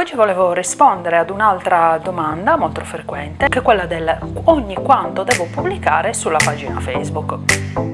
Oggi volevo rispondere ad un'altra domanda molto frequente, che è quella del ogni quanto devo pubblicare sulla pagina Facebook.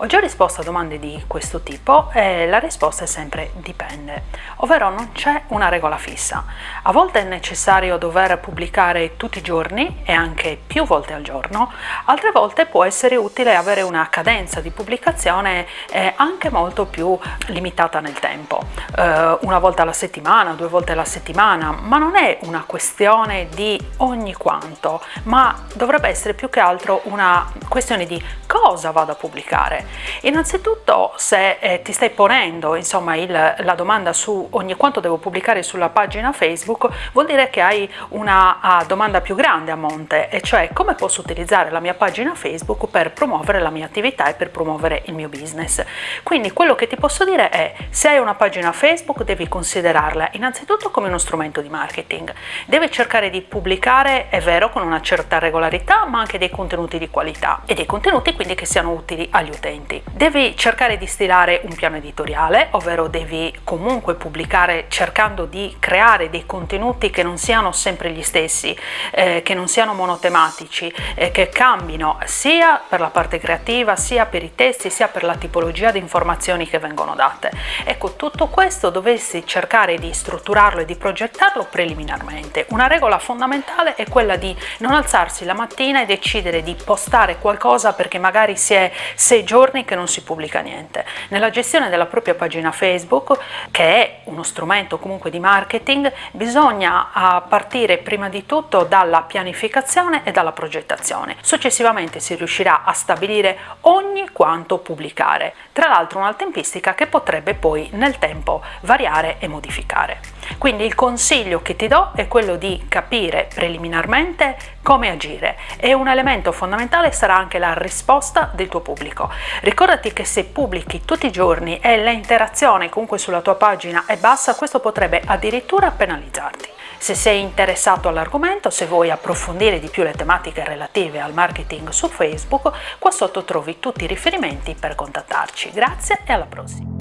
Ho già risposto a domande di questo tipo e la risposta è sempre dipende, ovvero non c'è una regola fissa. A volte è necessario dover pubblicare tutti i giorni e anche più volte al giorno, altre volte può essere utile avere una cadenza di pubblicazione anche molto più limitata nel tempo, eh, una volta alla settimana, due volte alla settimana, ma non è una questione di ogni quanto, ma dovrebbe essere più che altro una questione di cosa vado a pubblicare. Innanzitutto se eh, ti stai ponendo insomma, il, la domanda su ogni quanto devo pubblicare sulla pagina Facebook vuol dire che hai una uh, domanda più grande a monte e cioè come posso utilizzare la mia pagina Facebook per promuovere la mia attività e per promuovere il mio business. Quindi quello che ti posso dire è se hai una pagina Facebook devi considerarla innanzitutto come uno strumento di marketing. Devi cercare di pubblicare, è vero, con una certa regolarità ma anche dei contenuti di qualità e dei contenuti quindi che siano utili agli utenti. Devi cercare di stilare un piano editoriale, ovvero devi comunque pubblicare cercando di creare dei contenuti che non siano sempre gli stessi, eh, che non siano monotematici, eh, che cambino sia per la parte creativa, sia per i testi, sia per la tipologia di informazioni che vengono date. Ecco, tutto questo dovessi cercare di strutturarlo e di progettarlo preliminarmente. Una regola fondamentale è quella di non alzarsi la mattina e decidere di postare qualcosa perché magari si è sei giorni che non si pubblica niente. Nella gestione della propria pagina Facebook, che è uno strumento comunque di marketing, bisogna partire prima di tutto dalla pianificazione e dalla progettazione. Successivamente si riuscirà a stabilire ogni quanto pubblicare, tra l'altro una tempistica che potrebbe poi nel tempo variare e modificare. Quindi il consiglio che ti do è quello di capire preliminarmente come agire e un elemento fondamentale sarà anche la risposta del tuo pubblico. Ricordati che se pubblichi tutti i giorni e l'interazione comunque sulla tua pagina è bassa, questo potrebbe addirittura penalizzarti. Se sei interessato all'argomento, se vuoi approfondire di più le tematiche relative al marketing su Facebook, qua sotto trovi tutti i riferimenti per contattarci. Grazie e alla prossima!